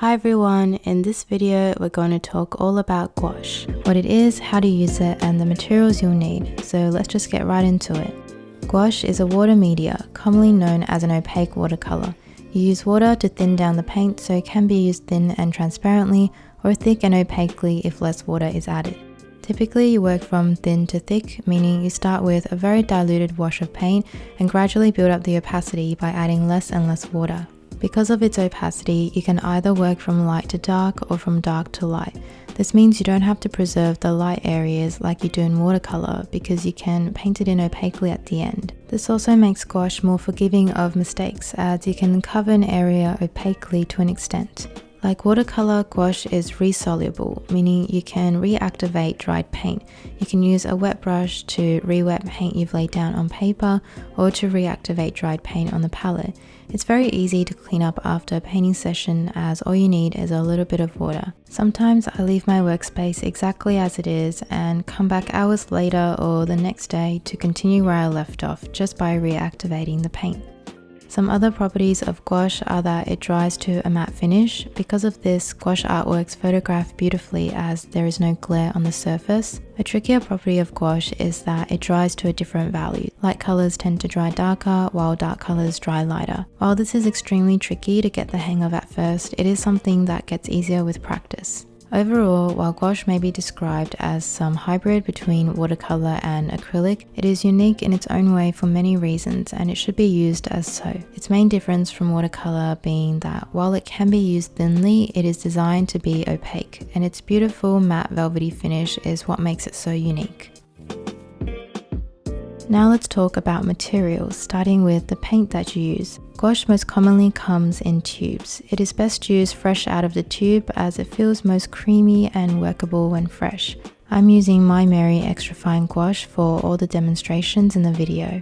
Hi everyone, in this video we're going to talk all about gouache, what it is, how to use it and the materials you'll need, so let's just get right into it. Gouache is a water media, commonly known as an opaque watercolor. You use water to thin down the paint so it can be used thin and transparently or thick and opaquely if less water is added. Typically you work from thin to thick, meaning you start with a very diluted wash of paint and gradually build up the opacity by adding less and less water. Because of its opacity, you can either work from light to dark or from dark to light. This means you don't have to preserve the light areas like you do in watercolor because you can paint it in opaquely at the end. This also makes gouache more forgiving of mistakes as you can cover an area opaquely to an extent. Like watercolor, gouache is resoluble, meaning you can reactivate dried paint. You can use a wet brush to re-wet paint you've laid down on paper or to reactivate dried paint on the palette. It's very easy to clean up after a painting session as all you need is a little bit of water. Sometimes I leave my workspace exactly as it is and come back hours later or the next day to continue where I left off just by reactivating the paint. Some other properties of gouache are that it dries to a matte finish. Because of this, gouache artworks photograph beautifully as there is no glare on the surface. A trickier property of gouache is that it dries to a different value. Light colors tend to dry darker, while dark colors dry lighter. While this is extremely tricky to get the hang of at first, it is something that gets easier with practice. Overall, while gouache may be described as some hybrid between watercolor and acrylic, it is unique in its own way for many reasons and it should be used as so. Its main difference from watercolor being that while it can be used thinly, it is designed to be opaque and its beautiful matte velvety finish is what makes it so unique. Now let's talk about materials, starting with the paint that you use. Gouache most commonly comes in tubes. It is best used fresh out of the tube as it feels most creamy and workable when fresh. I'm using Maimeri Extra Fine Gouache for all the demonstrations in the video.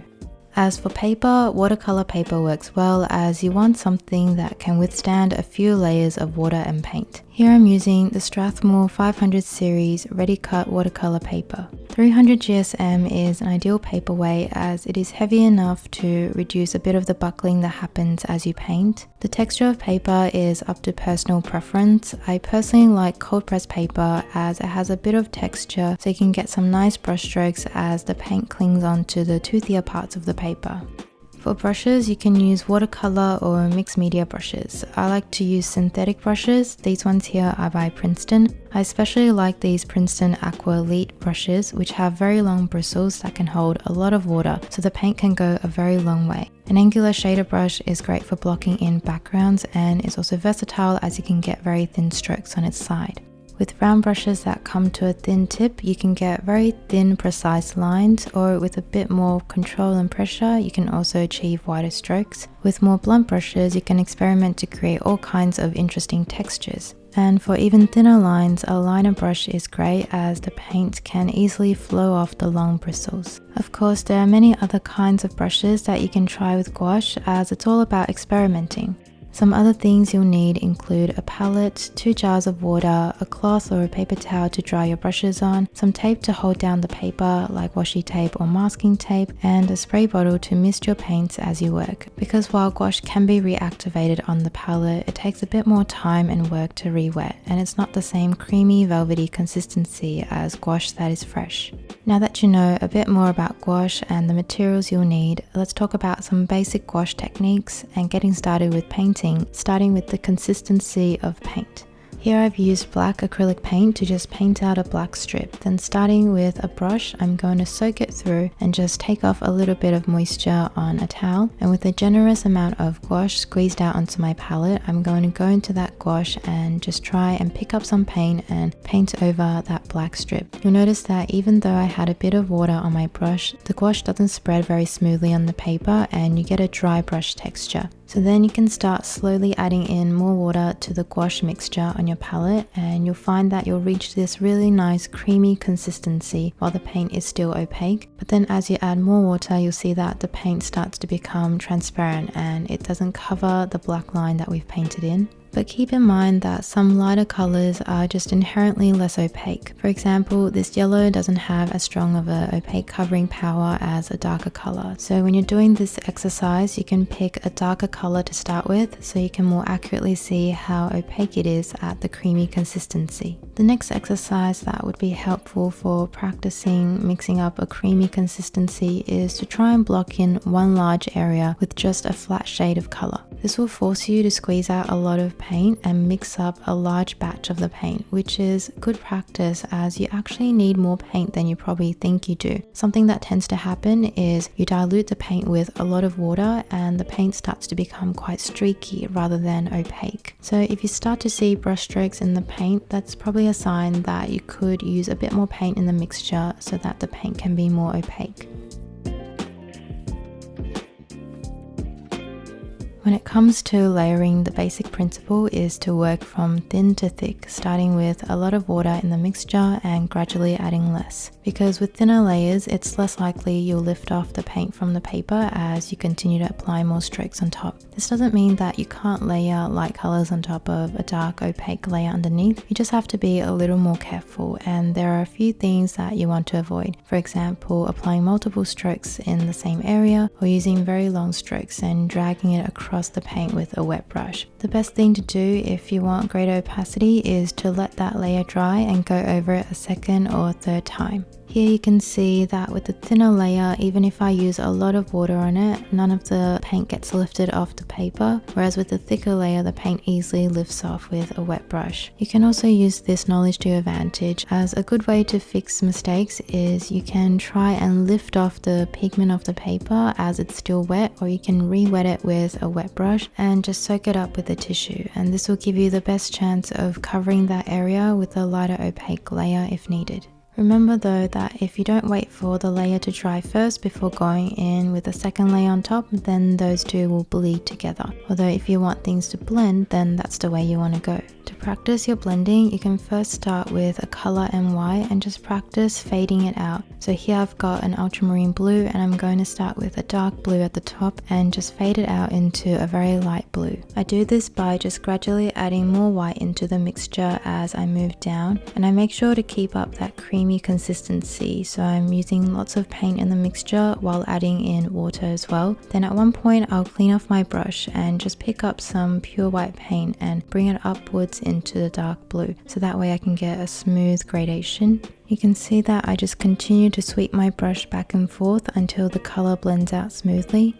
As for paper, watercolor paper works well as you want something that can withstand a few layers of water and paint. Here I'm using the Strathmore 500 series ready cut watercolor paper. 300 GSM is an ideal paperweight as it is heavy enough to reduce a bit of the buckling that happens as you paint. The texture of paper is up to personal preference. I personally like cold press paper as it has a bit of texture so you can get some nice brush strokes as the paint clings onto the toothier parts of the paper. For brushes, you can use watercolor or mixed media brushes. I like to use synthetic brushes. These ones here are by Princeton. I especially like these Princeton Aqua Elite brushes, which have very long bristles that can hold a lot of water, so the paint can go a very long way. An angular shader brush is great for blocking in backgrounds and is also versatile as you can get very thin strokes on its side. With round brushes that come to a thin tip, you can get very thin, precise lines, or with a bit more control and pressure, you can also achieve wider strokes. With more blunt brushes, you can experiment to create all kinds of interesting textures. And for even thinner lines, a liner brush is great as the paint can easily flow off the long bristles. Of course, there are many other kinds of brushes that you can try with gouache as it's all about experimenting. Some other things you'll need include a palette, two jars of water, a cloth or a paper towel to dry your brushes on, some tape to hold down the paper like washi tape or masking tape, and a spray bottle to mist your paints as you work. Because while gouache can be reactivated on the palette, it takes a bit more time and work to re-wet, and it's not the same creamy velvety consistency as gouache that is fresh. Now that you know a bit more about gouache and the materials you'll need, let's talk about some basic gouache techniques and getting started with painting, starting with the consistency of paint. Here I've used black acrylic paint to just paint out a black strip. Then starting with a brush, I'm going to soak it through and just take off a little bit of moisture on a towel. And with a generous amount of gouache squeezed out onto my palette, I'm going to go into that gouache and just try and pick up some paint and paint over that black strip. You'll notice that even though I had a bit of water on my brush, the gouache doesn't spread very smoothly on the paper and you get a dry brush texture. So then you can start slowly adding in more water to the gouache mixture on your palette and you'll find that you'll reach this really nice creamy consistency while the paint is still opaque. But then as you add more water, you'll see that the paint starts to become transparent and it doesn't cover the black line that we've painted in. But keep in mind that some lighter colors are just inherently less opaque. For example, this yellow doesn't have as strong of a opaque covering power as a darker color. So when you're doing this exercise, you can pick a darker color to start with so you can more accurately see how opaque it is at the creamy consistency. The next exercise that would be helpful for practicing mixing up a creamy consistency is to try and block in one large area with just a flat shade of color. This will force you to squeeze out a lot of paint and mix up a large batch of the paint, which is good practice as you actually need more paint than you probably think you do. Something that tends to happen is you dilute the paint with a lot of water and the paint starts to become quite streaky rather than opaque. So if you start to see brush strokes in the paint, that's probably a sign that you could use a bit more paint in the mixture so that the paint can be more opaque. When it comes to layering, the basic principle is to work from thin to thick, starting with a lot of water in the mixture and gradually adding less. Because with thinner layers, it's less likely you'll lift off the paint from the paper as you continue to apply more strokes on top. This doesn't mean that you can't layer light colors on top of a dark opaque layer underneath, you just have to be a little more careful and there are a few things that you want to avoid. For example, applying multiple strokes in the same area or using very long strokes and dragging it across across the paint with a wet brush. The best thing to do if you want greater opacity is to let that layer dry and go over it a second or third time. Here you can see that with the thinner layer, even if I use a lot of water on it, none of the paint gets lifted off the paper, whereas with the thicker layer, the paint easily lifts off with a wet brush. You can also use this knowledge to your advantage, as a good way to fix mistakes is you can try and lift off the pigment of the paper as it's still wet, or you can re-wet it with a wet brush and just soak it up with a tissue. And this will give you the best chance of covering that area with a lighter opaque layer if needed. Remember though that if you don't wait for the layer to dry first before going in with a second layer on top, then those two will bleed together. Although if you want things to blend, then that's the way you want to go. To practice your blending, you can first start with a color NY and just practice fading it out. So here I've got an ultramarine blue and I'm going to start with a dark blue at the top and just fade it out into a very light blue. I do this by just gradually adding more white into the mixture as I move down and I make sure to keep up that creamy consistency so I'm using lots of paint in the mixture while adding in water as well. Then at one point I'll clean off my brush and just pick up some pure white paint and bring it upwards into the dark blue so that way I can get a smooth gradation. You can see that I just continue to sweep my brush back and forth until the color blends out smoothly.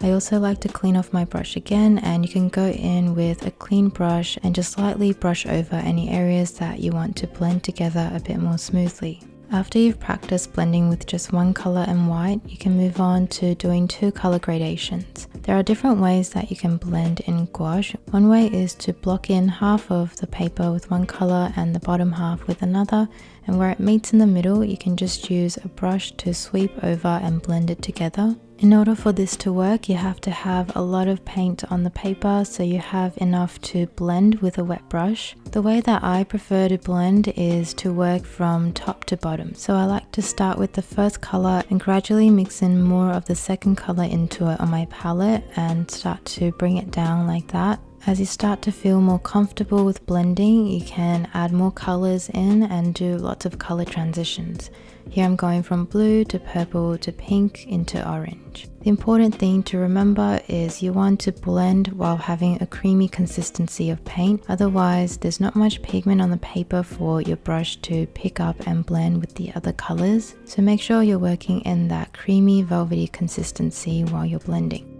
I also like to clean off my brush again and you can go in with a clean brush and just slightly brush over any areas that you want to blend together a bit more smoothly. After you've practiced blending with just one color and white, you can move on to doing two color gradations. There are different ways that you can blend in gouache. One way is to block in half of the paper with one color and the bottom half with another, and where it meets in the middle, you can just use a brush to sweep over and blend it together. In order for this to work, you have to have a lot of paint on the paper so you have enough to blend with a wet brush. The way that I prefer to blend is to work from top to bottom. So I like to start with the first color and gradually mix in more of the second color into it on my palette and start to bring it down like that. As you start to feel more comfortable with blending, you can add more colors in and do lots of color transitions. Here I'm going from blue to purple to pink into orange. The important thing to remember is you want to blend while having a creamy consistency of paint, otherwise there's not much pigment on the paper for your brush to pick up and blend with the other colors. So make sure you're working in that creamy velvety consistency while you're blending.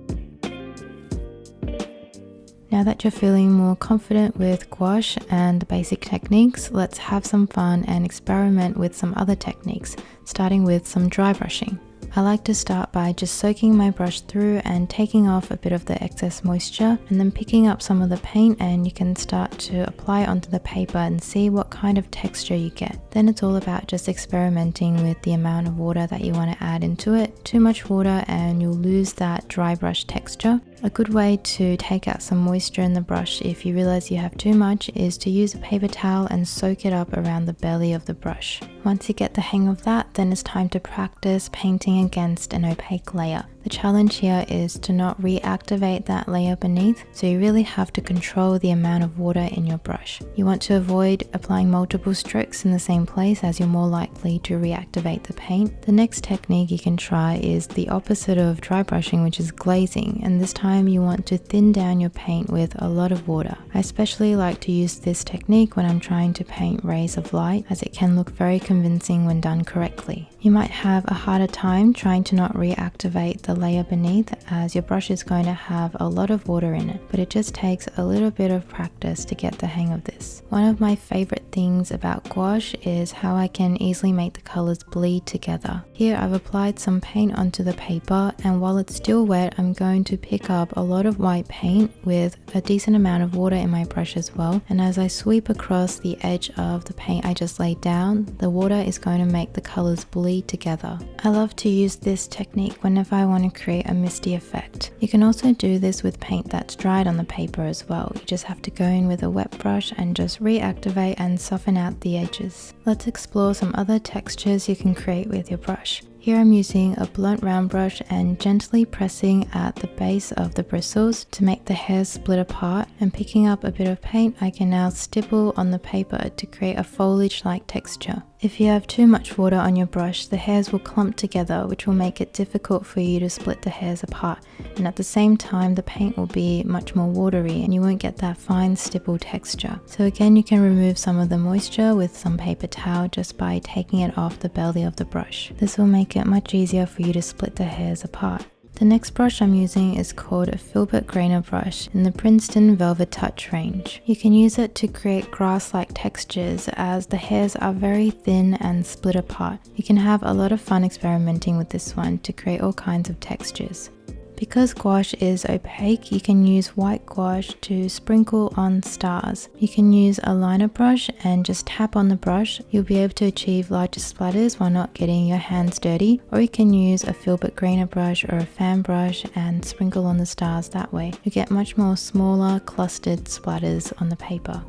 Now that you're feeling more confident with gouache and the basic techniques, let's have some fun and experiment with some other techniques, starting with some dry brushing. I like to start by just soaking my brush through and taking off a bit of the excess moisture and then picking up some of the paint and you can start to apply onto the paper and see what kind of texture you get. Then it's all about just experimenting with the amount of water that you want to add into it. Too much water and you'll lose that dry brush texture. A good way to take out some moisture in the brush if you realize you have too much is to use a paper towel and soak it up around the belly of the brush. Once you get the hang of that, then it's time to practice painting against an opaque layer. The challenge here is to not reactivate that layer beneath, so you really have to control the amount of water in your brush. You want to avoid applying multiple strokes in the same place as you're more likely to reactivate the paint. The next technique you can try is the opposite of dry brushing, which is glazing, and this time you want to thin down your paint with a lot of water. I especially like to use this technique when I'm trying to paint rays of light as it can look very convincing when done correctly. You might have a harder time trying to not reactivate the layer beneath as your brush is going to have a lot of water in it, but it just takes a little bit of practice to get the hang of this. One of my favorite things about gouache is how I can easily make the colors bleed together. Here I've applied some paint onto the paper and while it's still wet I'm going to pick up a lot of white paint with a decent amount of water in my brush as well and as I sweep across the edge of the paint I just laid down, the water is going to make the colors bleed together. I love to use this technique whenever I want to create a misty effect. You can also do this with paint that's dried on the paper as well. You just have to go in with a wet brush and just reactivate and soften out the edges. Let's explore some other textures you can create with your brush. Here I'm using a blunt round brush and gently pressing at the base of the bristles to make the hairs split apart and picking up a bit of paint I can now stipple on the paper to create a foliage like texture. If you have too much water on your brush, the hairs will clump together which will make it difficult for you to split the hairs apart and at the same time the paint will be much more watery and you won't get that fine stipple texture. So again you can remove some of the moisture with some paper towel just by taking it off the belly of the brush. This will make it much easier for you to split the hairs apart. The next brush I'm using is called a Filbert Grainer brush in the Princeton Velvet Touch range. You can use it to create grass-like textures as the hairs are very thin and split apart. You can have a lot of fun experimenting with this one to create all kinds of textures. Because gouache is opaque, you can use white gouache to sprinkle on stars. You can use a liner brush and just tap on the brush. You'll be able to achieve larger splatters while not getting your hands dirty. Or you can use a Filbert Grainer brush or a fan brush and sprinkle on the stars that way. You get much more smaller clustered splatters on the paper.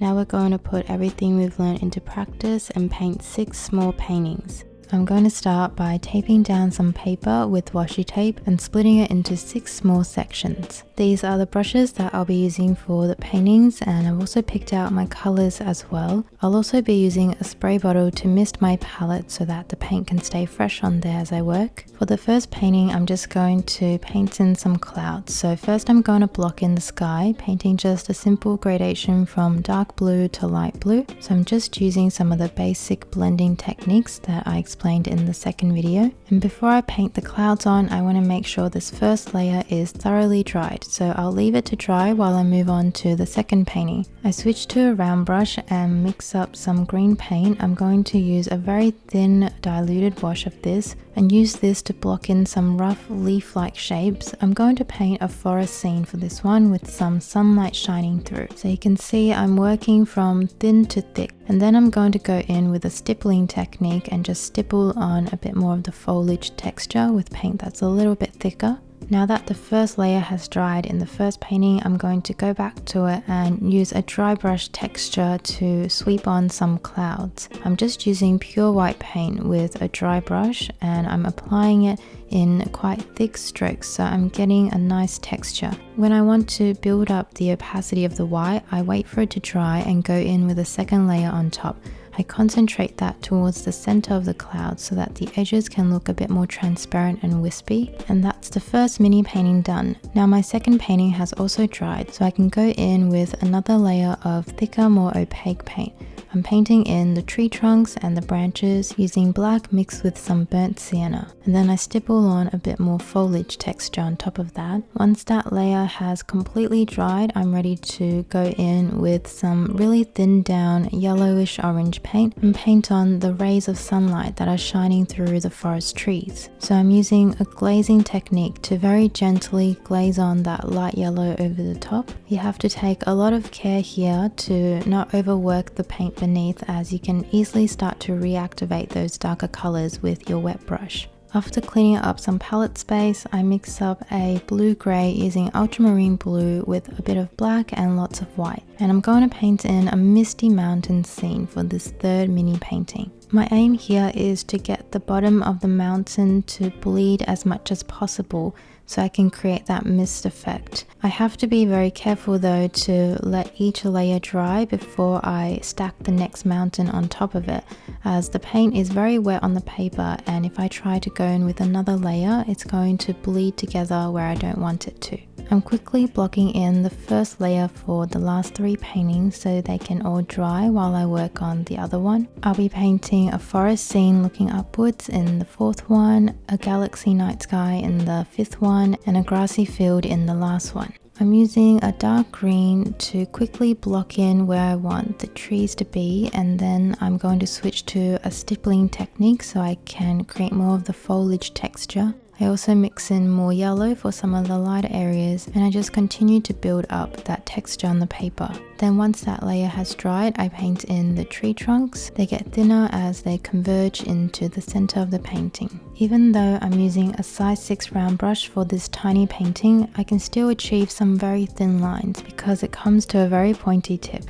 Now we're going to put everything we've learned into practice and paint six small paintings. I'm going to start by taping down some paper with washi tape and splitting it into six small sections. These are the brushes that I'll be using for the paintings and I've also picked out my colors as well. I'll also be using a spray bottle to mist my palette so that the paint can stay fresh on there as I work. For the first painting, I'm just going to paint in some clouds. So first I'm going to block in the sky, painting just a simple gradation from dark blue to light blue. So I'm just using some of the basic blending techniques that I explained explained in the second video. And before I paint the clouds on, I want to make sure this first layer is thoroughly dried. So I'll leave it to dry while I move on to the second painting. I switch to a round brush and mix up some green paint. I'm going to use a very thin diluted wash of this and use this to block in some rough leaf-like shapes. I'm going to paint a forest scene for this one with some sunlight shining through. So you can see I'm working from thin to thick and then I'm going to go in with a stippling technique and just stipple on a bit more of the foliage texture with paint that's a little bit thicker. Now that the first layer has dried in the first painting, I'm going to go back to it and use a dry brush texture to sweep on some clouds. I'm just using pure white paint with a dry brush and I'm applying it in quite thick strokes so I'm getting a nice texture. When I want to build up the opacity of the white, I wait for it to dry and go in with a second layer on top. I concentrate that towards the center of the cloud so that the edges can look a bit more transparent and wispy. And that's the first mini painting done. Now my second painting has also dried, so I can go in with another layer of thicker, more opaque paint. I'm painting in the tree trunks and the branches using black mixed with some burnt sienna. And then I stipple on a bit more foliage texture on top of that. Once that layer has completely dried, I'm ready to go in with some really thinned down yellowish orange paint and paint on the rays of sunlight that are shining through the forest trees. So I'm using a glazing technique to very gently glaze on that light yellow over the top. You have to take a lot of care here to not overwork the paint beneath as you can easily start to reactivate those darker colors with your wet brush. After cleaning up some palette space, I mix up a blue-grey using ultramarine blue with a bit of black and lots of white. And I'm going to paint in a misty mountain scene for this third mini painting. My aim here is to get the bottom of the mountain to bleed as much as possible so I can create that mist effect. I have to be very careful though to let each layer dry before I stack the next mountain on top of it as the paint is very wet on the paper and if I try to go in with another layer it's going to bleed together where I don't want it to. I'm quickly blocking in the first layer for the last three paintings so they can all dry while I work on the other one. I'll be painting a forest scene looking upwards in the fourth one, a galaxy night sky in the fifth one, and a grassy field in the last one. I'm using a dark green to quickly block in where I want the trees to be and then I'm going to switch to a stippling technique so I can create more of the foliage texture. I also mix in more yellow for some of the lighter areas and I just continue to build up that texture on the paper. Then once that layer has dried, I paint in the tree trunks. They get thinner as they converge into the center of the painting. Even though I'm using a size 6 round brush for this tiny painting, I can still achieve some very thin lines because it comes to a very pointy tip.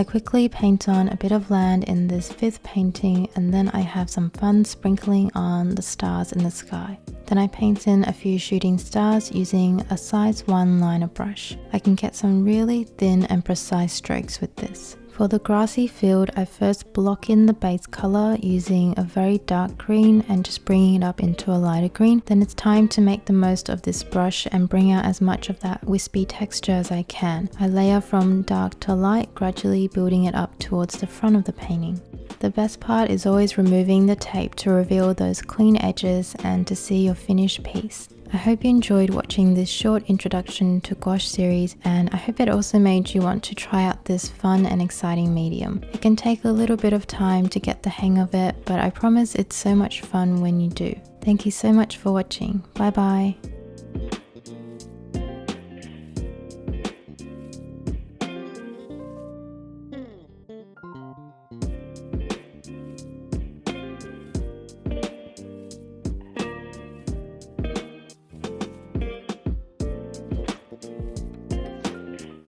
I quickly paint on a bit of land in this fifth painting and then I have some fun sprinkling on the stars in the sky. Then I paint in a few shooting stars using a size 1 liner brush. I can get some really thin and precise strokes with this. For the grassy field, I first block in the base color using a very dark green and just bringing it up into a lighter green. Then it's time to make the most of this brush and bring out as much of that wispy texture as I can. I layer from dark to light, gradually building it up towards the front of the painting. The best part is always removing the tape to reveal those clean edges and to see your finished piece. I hope you enjoyed watching this short introduction to gouache series and I hope it also made you want to try out this fun and exciting medium. It can take a little bit of time to get the hang of it, but I promise it's so much fun when you do. Thank you so much for watching. Bye bye.